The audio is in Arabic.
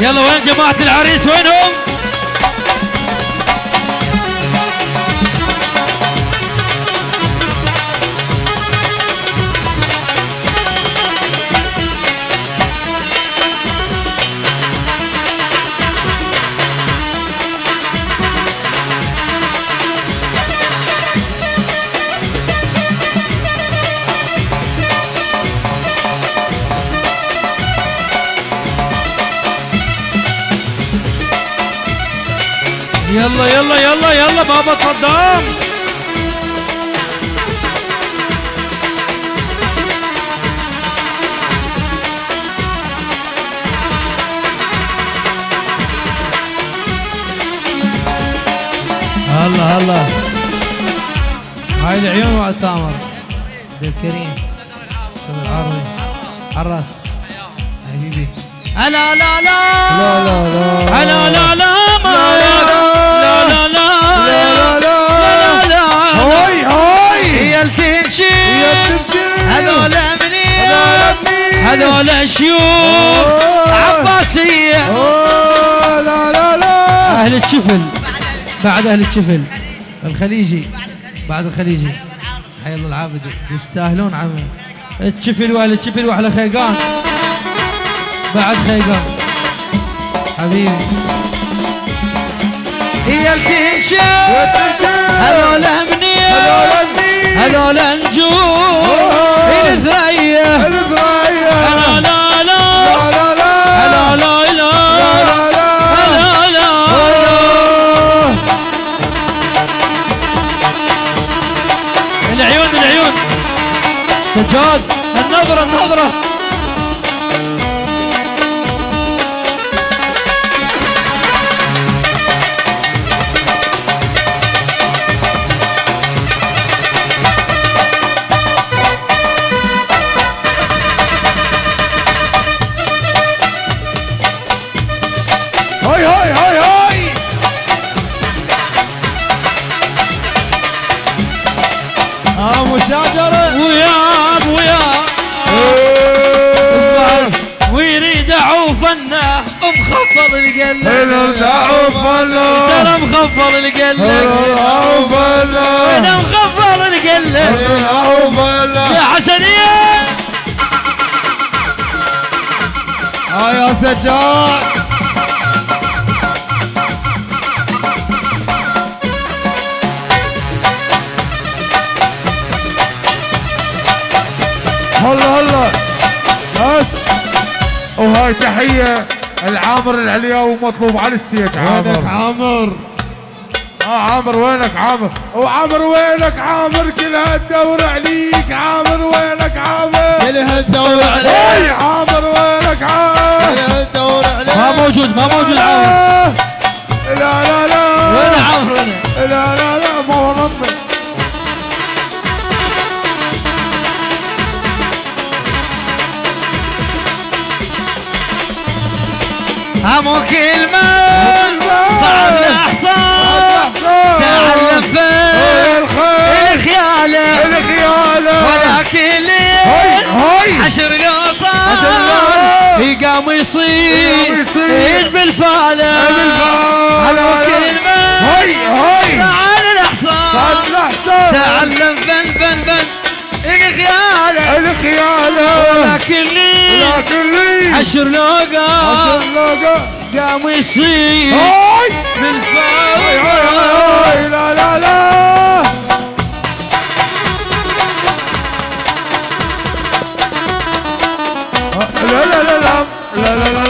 يلا وين جماعة العريس وينهم؟ يلا يلا يلا يلا بابا صدام. هلا هلا. هاي العيون مع التامر بالكريم. العربي. عراس حبيبي. هلا لا لا لا. لا لا لا شيوخ. أوه. عباسية لا لا لا أهل الشفل. بعد أهل الشفل. الخليجي. بعد الخليجي. حي الله العابدي يستاهلون عمي الشفل وأهل الشفل وأحلى خيقان. بعد خيقان. حبيبي. هي التنشي. هذول منين هذول منين؟ هذول العيون العيون. سجاد النظرة النظرة. هاي هاي هاي آه مشاجرة وياب وياب ويريد عوفنا مخفض القلب الدعو فلا ترى مخفض القلب الدعو فلا أنا مخفض القلب الدعو فلا يا حسنية آه يا سجاد. هلا هلا. بس. وهاي تحية العامر العلياوي مطلوب على ال stage عامر. عامر؟ آه عامر وينك عامر؟ وعامر وينك عامر؟ كل هالدور عليك عامر وينك عامر؟ كل هالدور عليك. هاي عامر وينك عامر؟ كل هالدور عليك. ما موجود ما موجود عاوز أمو كلمة صعب الأحصان تعلم بالخيالة ولكن عشر نوصان يقام يصيد بالفالة همو كلمة تعال الأحصان تعلم بن بن بن الخيالة الخيالة ولكن لكن لي حشر لو عشان قام هاي. هاي لا لا. لا لا لا لا. لا لا لا لا.